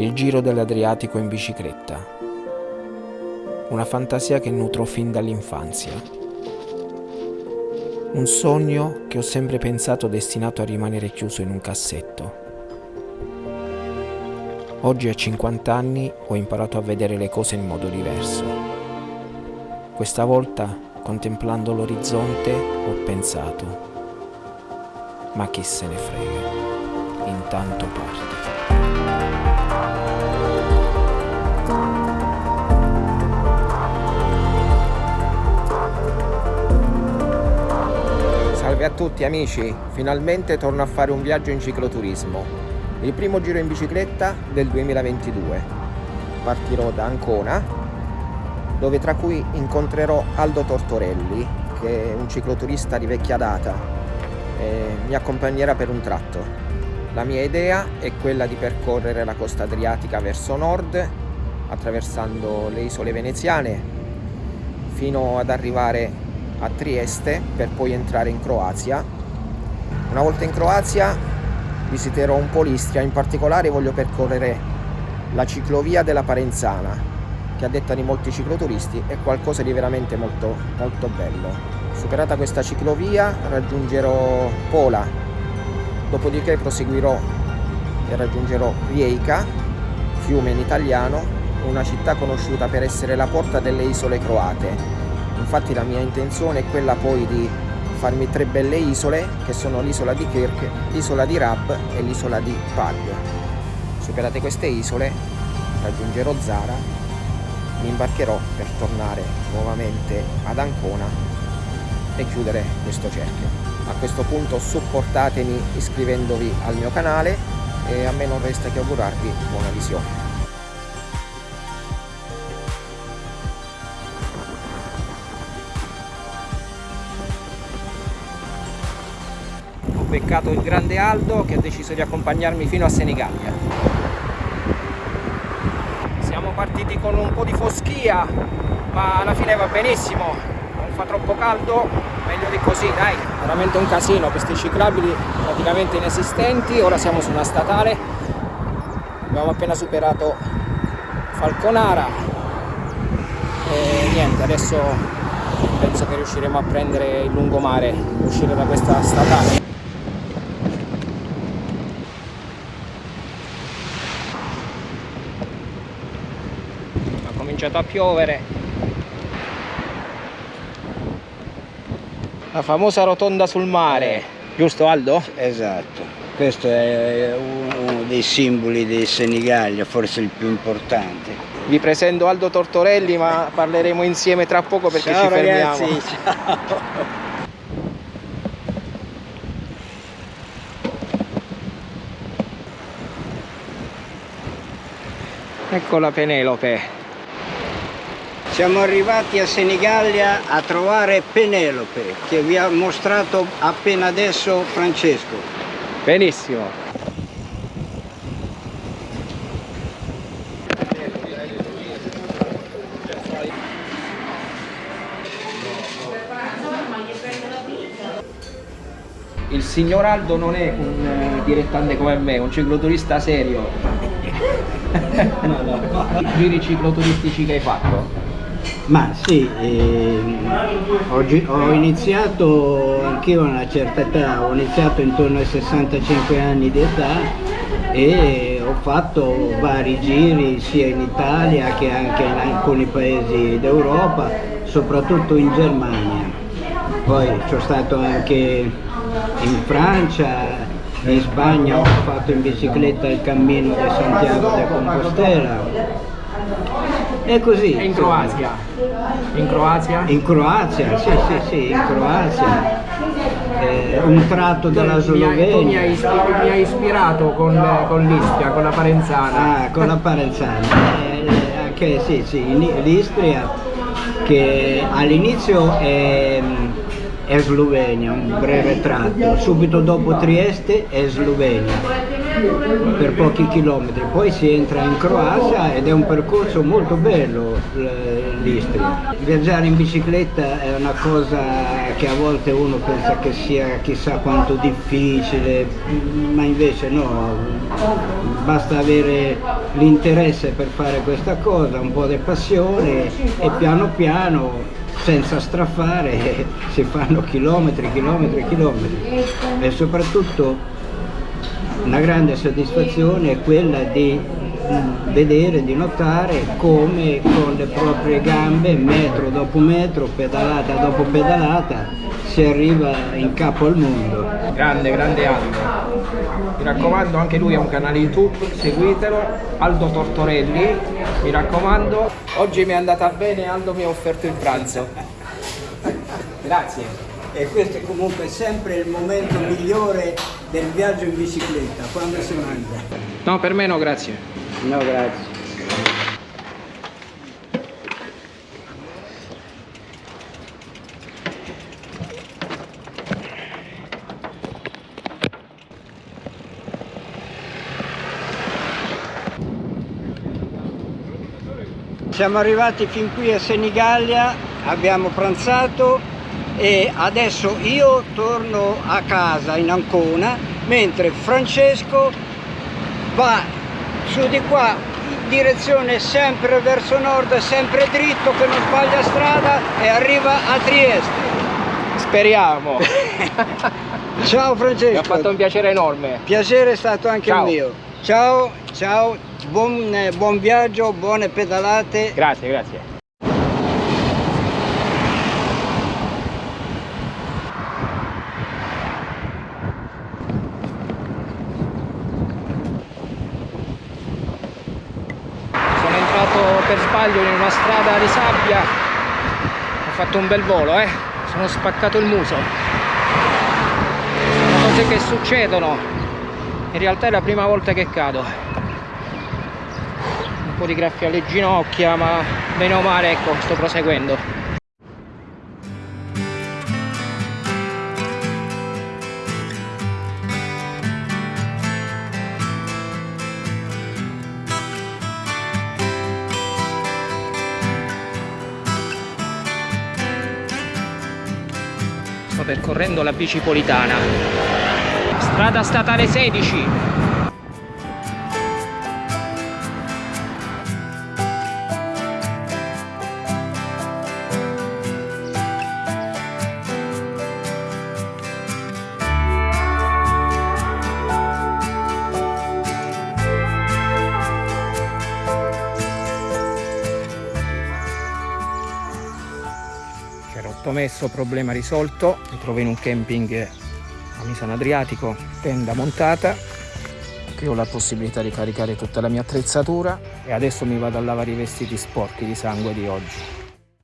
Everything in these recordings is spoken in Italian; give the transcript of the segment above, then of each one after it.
Il giro dell'Adriatico in bicicletta. Una fantasia che nutro fin dall'infanzia. Un sogno che ho sempre pensato destinato a rimanere chiuso in un cassetto. Oggi a 50 anni ho imparato a vedere le cose in modo diverso. Questa volta, contemplando l'orizzonte, ho pensato, ma chi se ne frega, intanto parte. Salve a tutti amici, finalmente torno a fare un viaggio in cicloturismo. Il primo giro in bicicletta del 2022. Partirò da Ancona, dove tra cui incontrerò Aldo Tortorelli, che è un cicloturista di vecchia data e mi accompagnerà per un tratto. La mia idea è quella di percorrere la costa adriatica verso nord, attraversando le isole veneziane, fino ad arrivare a Trieste per poi entrare in Croazia. Una volta in Croazia visiterò un po' l'Istria, in particolare voglio percorrere la ciclovia della Parenzana, che a detta di molti cicloturisti è qualcosa di veramente molto, molto bello. Superata questa ciclovia raggiungerò Pola, dopodiché proseguirò e raggiungerò Rijeka, fiume in italiano, una città conosciuta per essere la porta delle isole croate infatti la mia intenzione è quella poi di farmi tre belle isole che sono l'isola di Kirk, l'isola di Rab e l'isola di Pag. Superate queste isole raggiungerò Zara, mi imbarcherò per tornare nuovamente ad Ancona e chiudere questo cerchio. A questo punto supportatemi iscrivendovi al mio canale e a me non resta che augurarvi buona visione. beccato il grande Aldo che ha deciso di accompagnarmi fino a Senigallia. Siamo partiti con un po' di foschia, ma alla fine va benissimo, fa troppo caldo, meglio di così, dai. Veramente un casino, questi ciclabili praticamente inesistenti, ora siamo su una statale, abbiamo appena superato Falconara e niente, adesso penso che riusciremo a prendere il lungomare, uscire da questa statale. cominciato a piovere la famosa rotonda sul mare giusto Aldo? esatto. Questo è uno dei simboli di Senigallia forse il più importante. Vi presento Aldo Tortorelli ma parleremo insieme tra poco perché ciao, ci fermiamo. Ragazzi, ciao. ecco la Penelope siamo arrivati a Senigallia a trovare Penelope che vi ha mostrato appena adesso Francesco. Benissimo. Il signor Aldo non è un uh, direttante come me, un cicloturista serio. no, no. I giri cicloturistici che hai fatto? Ma sì, eh, oggi, ho iniziato anch'io a una certa età, ho iniziato intorno ai 65 anni di età e ho fatto vari giri sia in Italia che anche in alcuni paesi d'Europa, soprattutto in Germania. Poi sono stato anche in Francia, in Spagna ho fatto in bicicletta il cammino di Santiago de Compostela è così. E in Croazia? In Croazia? In Croazia, sì, sì, sì, in Croazia. Eh, un tratto della Slovenia. Mi mi hai ispirato con, con l'Istria, con la Parenzana. Ah, con la Parenzana. Eh, anche sì, sì, l'Istria che all'inizio è, è Slovenia, un breve tratto, subito dopo Trieste è Slovenia per pochi chilometri, poi si entra in Croazia ed è un percorso molto bello l'Istria. Viaggiare in bicicletta è una cosa che a volte uno pensa che sia chissà quanto difficile, ma invece no, basta avere l'interesse per fare questa cosa, un po' di passione e piano piano senza strafare si fanno chilometri, chilometri, chilometri. E soprattutto una grande soddisfazione è quella di vedere, di notare come con le proprie gambe, metro dopo metro, pedalata dopo pedalata, si arriva in capo al mondo. Grande, grande Aldo. Mi raccomando, anche lui ha un canale YouTube, seguitelo, Aldo Tortorelli, mi raccomando. Oggi mi è andata bene, Aldo mi ha offerto il pranzo. Grazie e questo è comunque sempre il momento migliore del viaggio in bicicletta, quando si mangia. No, per me no, grazie. No, grazie. Siamo arrivati fin qui a Senigallia, abbiamo pranzato e adesso io torno a casa in Ancona mentre Francesco va su di qua in direzione sempre verso nord sempre dritto che non sbaglia strada e arriva a Trieste. Speriamo. Ciao Francesco. Mi ha fatto un piacere enorme. Piacere è stato anche ciao. mio. Ciao ciao buon, eh, buon viaggio buone pedalate. Grazie grazie per sbaglio in una strada di sabbia. Ho fatto un bel volo eh. Sono spaccato il muso. Sono cose che succedono. In realtà è la prima volta che cado. Un po' di graffia alle ginocchia ma bene o male ecco sto proseguendo percorrendo la bicipolitana. Strada statale 16 messo problema risolto. Mi trovo in un camping a Misano Adriatico tenda montata. Qui ho la possibilità di caricare tutta la mia attrezzatura. E adesso mi vado a lavare i vestiti sporchi di sangue di oggi.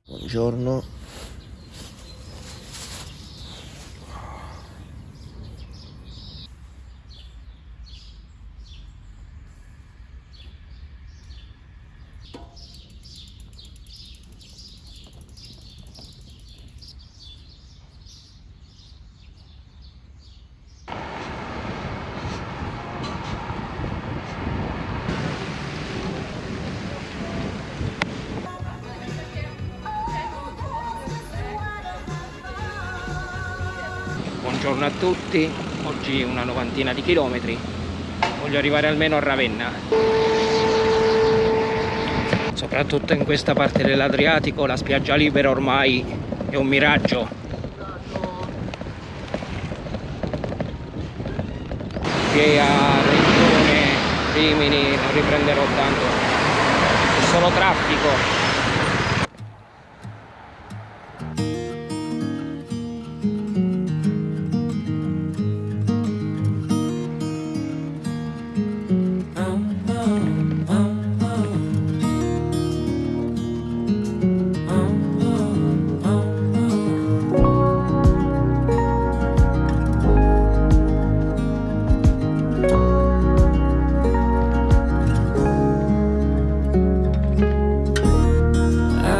Buongiorno buongiorno a tutti. Oggi una novantina di chilometri. Voglio arrivare almeno a Ravenna. Soprattutto in questa parte dell'Adriatico la spiaggia libera ormai è un miraggio. Che a Regione Rimini non riprenderò tanto. È solo traffico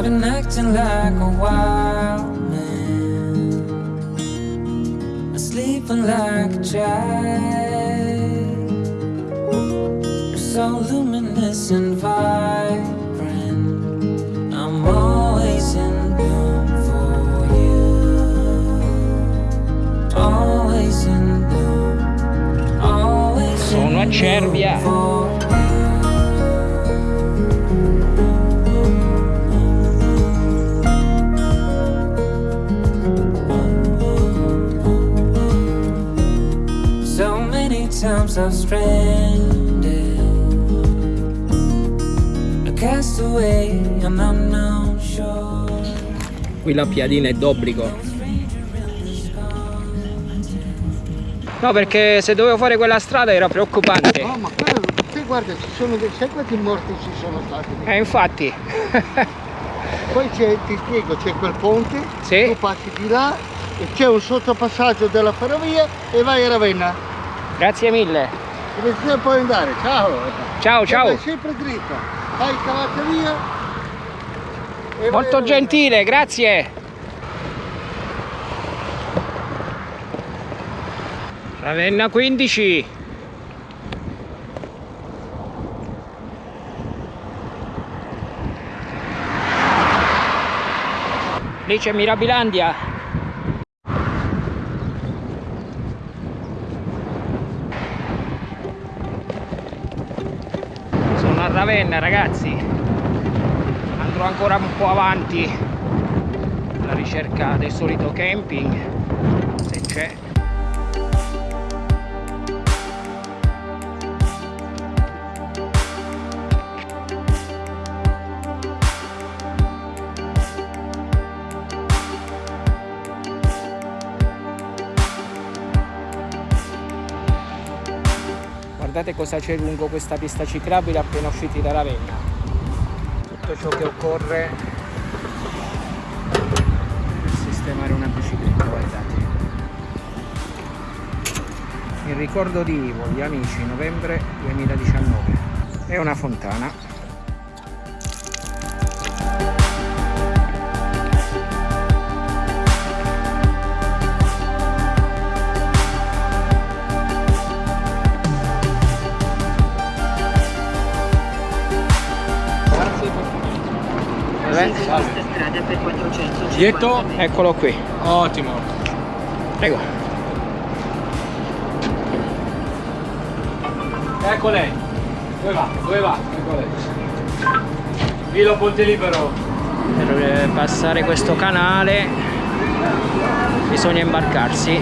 and acting like a wild man. Sleeping like a child. So luminous and vibrant. I'm always in bloom for you. Always in bloom. Always in eh. bloom for you times I've stranded. A castaway on unknown shore. Qui la piadina è d'obbligo. No, perché se dovevo fare quella strada era preoccupante. No, ma quello, te guarda, ci sono dei, sai quanti morti ci sono stati? Eh, infatti. Poi c'è, ti spiego, c'è quel ponte, Sì. tu passi di là e c'è un sottopassaggio della ferrovia e vai a Ravenna. Grazie mille. Dove puoi andare? Ciao! Ciao, ciao. vai sempre dritta, fai cavata via. vai Molto gentile, grazie. Ravenna 15. Lì c'è Mirabilandia. Ravenna ragazzi. Andrò ancora un po' avanti alla ricerca del solito camping guardate cosa c'è lungo questa pista ciclabile appena usciti da Ravenna tutto ciò che occorre per sistemare una bicicletta guardate. Il ricordo di Ivo gli amici novembre 2019 è una fontana 450 Dietro? eccolo qui Ottimo. prego Ecco lei. Dove va? Dove va? Ecco lei. Vilo Ponte Libero. per eh, passare questo canale bisogna imbarcarsi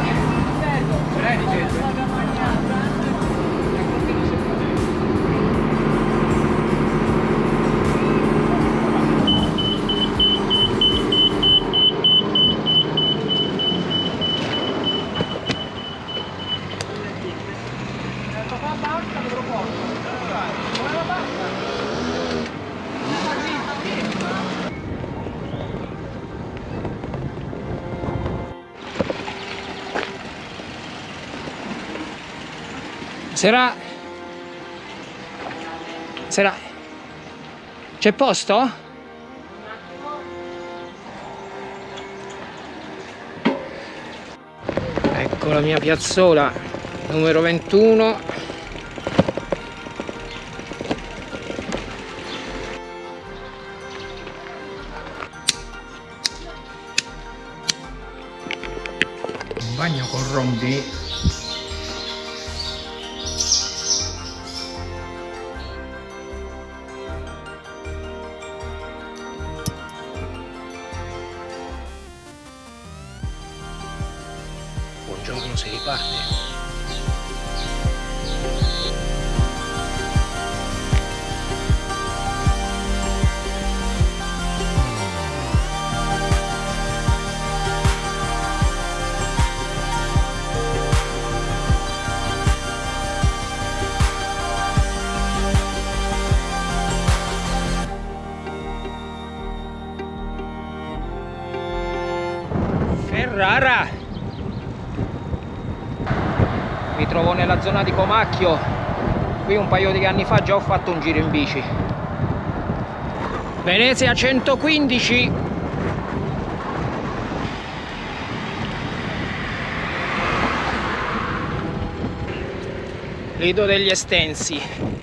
Sera Sera C'è posto? Ecco la mia piazzola numero 21 Un bagno con rombi Buongiorno, si riparte. Ferrara! Trovo nella zona di Comacchio. Qui un paio di anni fa già ho fatto un giro in bici. Venezia 115. Lido degli Estensi.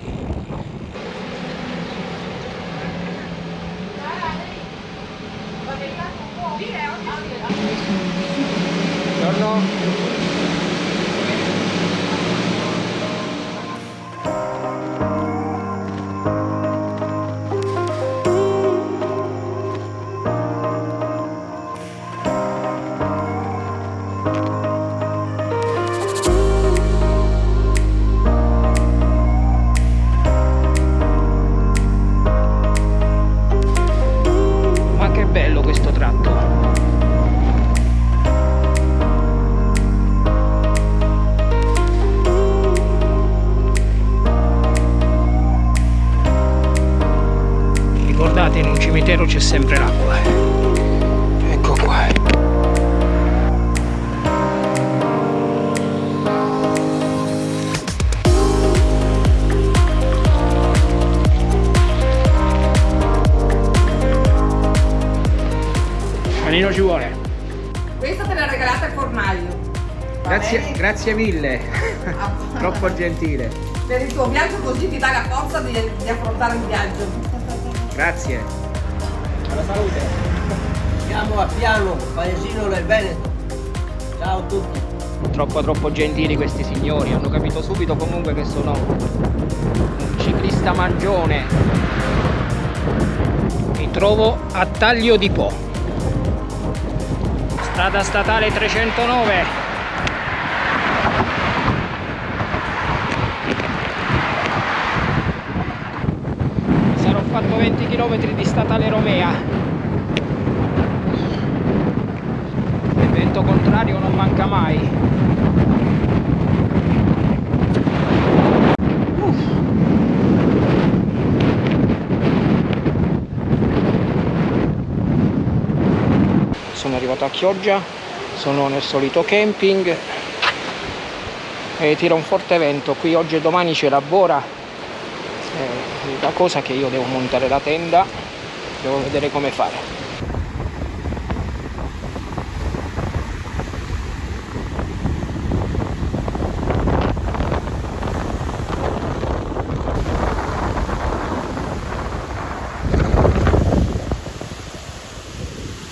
Sempre l'acqua. Ecco qua. Manino ci vuole. Questa te l'ha regalata il. Va Grazie, grazie mille. Ah, Troppo gentile. Per il tuo viaggio così ti dà la forza di, di affrontare il viaggio. Grazie. Salute. Siamo a Piano, paesino del Veneto. Ciao a tutti. Troppo troppo gentili questi signori, hanno capito subito comunque che sono un ciclista mangione. Mi trovo a Taglio di Po. Strada statale 309. Sarò fatto 20 km di statale Romea. Il vento contrario non manca mai. Sono arrivato a Chioggia, sono nel solito camping e tira un forte vento. Qui oggi e domani c'è la bora. L'unica cosa che io devo montare la tenda, devo vedere come fare.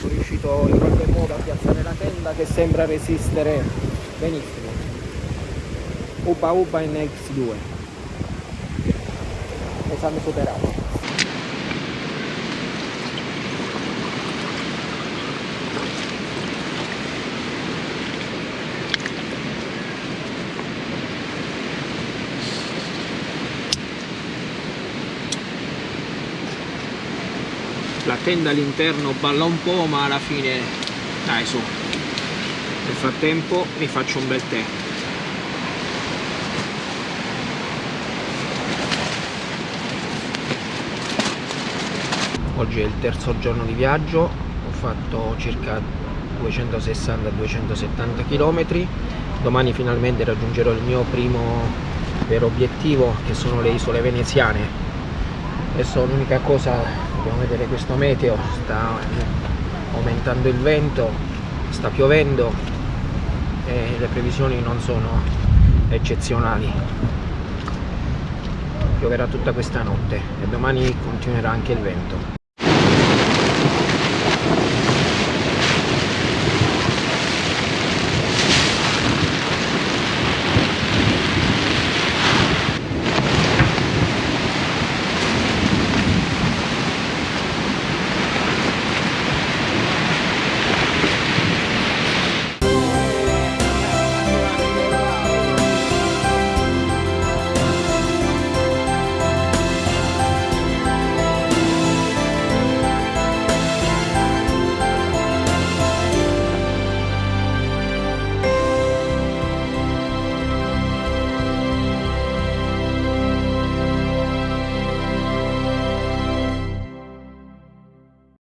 Sono riuscito in qualche modo a piazzare la tenda che sembra resistere benissimo. Uba Uba in X2. Esame superato. La tenda all'interno balla un po' ma alla fine dai su. Nel frattempo mi faccio un bel tè. Oggi è il terzo giorno di viaggio, ho fatto circa 260-270 km. Domani finalmente raggiungerò il mio primo vero obiettivo che sono le isole veneziane. Adesso l'unica cosa, dobbiamo vedere questo meteo, sta aumentando il vento, sta piovendo e le previsioni non sono eccezionali. Pioverà tutta questa notte e domani continuerà anche il vento.